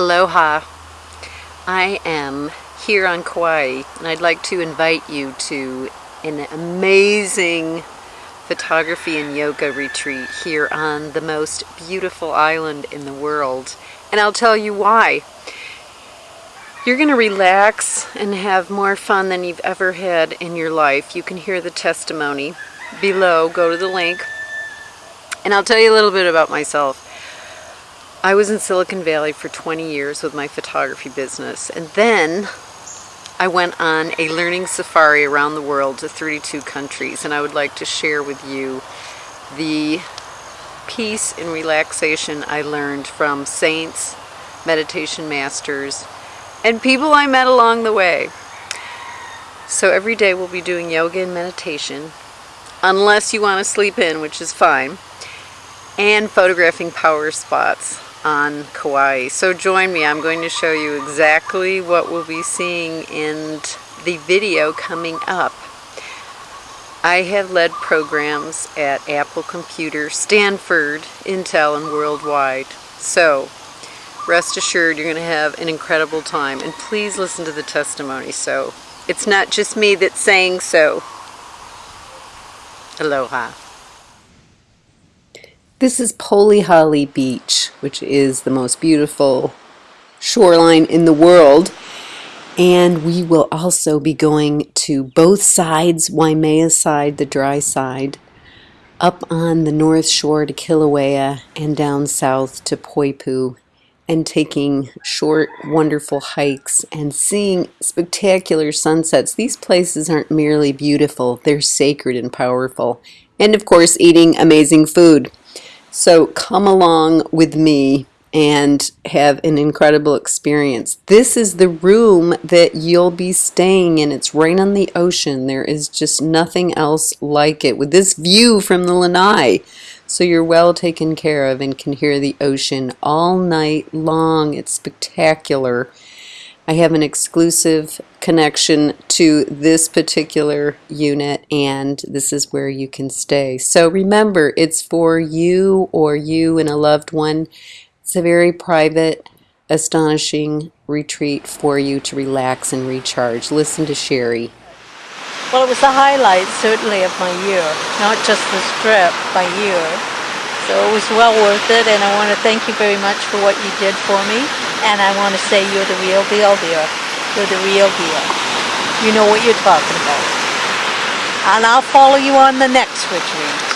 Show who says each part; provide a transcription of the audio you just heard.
Speaker 1: Aloha. I am here on Kauai and I'd like to invite you to an amazing photography and yoga retreat here on the most beautiful island in the world. And I'll tell you why. You're going to relax and have more fun than you've ever had in your life. You can hear the testimony below. Go to the link. And I'll tell you a little bit about myself. I was in Silicon Valley for 20 years with my photography business and then I went on a learning safari around the world to 32 countries and I would like to share with you the peace and relaxation I learned from saints, meditation masters, and people I met along the way. So every day we'll be doing yoga and meditation, unless you want to sleep in, which is fine, and photographing power spots on Kauai. So join me, I'm going to show you exactly what we'll be seeing in the video coming up. I have led programs at Apple Computer, Stanford, Intel, and worldwide. So rest assured you're going to have an incredible time. And please listen to the testimony. So it's not just me that's saying so. Aloha. This is Polihale Beach, which is the most beautiful shoreline in the world. And we will also be going to both sides, Waimea side, the dry side, up on the north shore to Kilauea, and down south to Poipu, and taking short, wonderful hikes and seeing spectacular sunsets. These places aren't merely beautiful, they're sacred and powerful. And of course, eating amazing food. So come along with me and have an incredible experience. This is the room that you'll be staying in. It's right on the ocean. There is just nothing else like it with this view from the lanai. So you're well taken care of and can hear the ocean all night long. It's spectacular. I have an exclusive connection to this particular unit and this is where you can stay. So remember, it's for you or you and a loved one. It's a very private, astonishing retreat for you to relax and recharge. Listen to Sherry.
Speaker 2: Well, it was the highlight, certainly, of my year, not just the trip, my year. So it was well worth it, and I want to thank you very much for what you did for me. And I want to say you're the real deal, dear. You're the real deal. You know what you're talking about. And I'll follow you on the next retreat.